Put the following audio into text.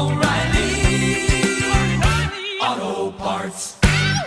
O'Reilly. Auto Parts.